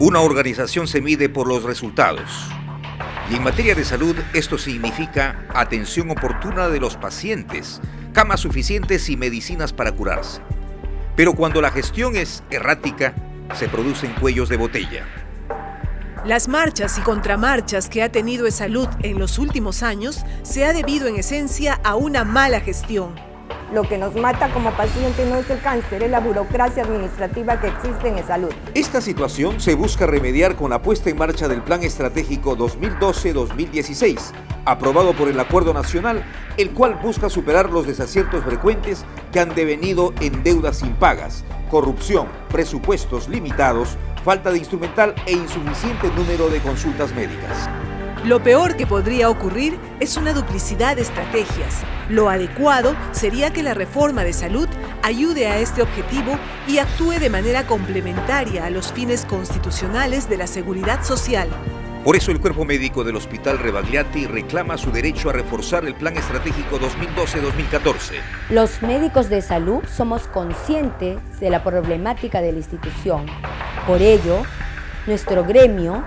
Una organización se mide por los resultados. Y en materia de salud esto significa atención oportuna de los pacientes, camas suficientes y medicinas para curarse. Pero cuando la gestión es errática, se producen cuellos de botella. Las marchas y contramarchas que ha tenido salud en los últimos años se ha debido en esencia a una mala gestión. Lo que nos mata como paciente no es el cáncer, es la burocracia administrativa que existe en salud. Esta situación se busca remediar con la puesta en marcha del Plan Estratégico 2012-2016, aprobado por el Acuerdo Nacional, el cual busca superar los desaciertos frecuentes que han devenido en deudas impagas, corrupción, presupuestos limitados, falta de instrumental e insuficiente número de consultas médicas. Lo peor que podría ocurrir es una duplicidad de estrategias. Lo adecuado sería que la reforma de salud ayude a este objetivo y actúe de manera complementaria a los fines constitucionales de la seguridad social. Por eso el cuerpo médico del Hospital Rebagliati reclama su derecho a reforzar el Plan Estratégico 2012-2014. Los médicos de salud somos conscientes de la problemática de la institución. Por ello, nuestro gremio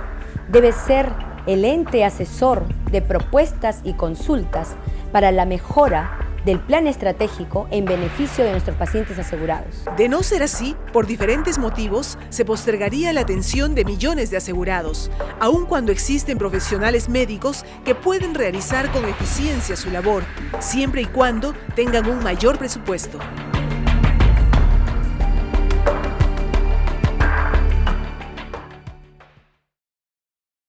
debe ser el ente asesor de propuestas y consultas para la mejora del plan estratégico en beneficio de nuestros pacientes asegurados. De no ser así, por diferentes motivos, se postergaría la atención de millones de asegurados, aun cuando existen profesionales médicos que pueden realizar con eficiencia su labor, siempre y cuando tengan un mayor presupuesto.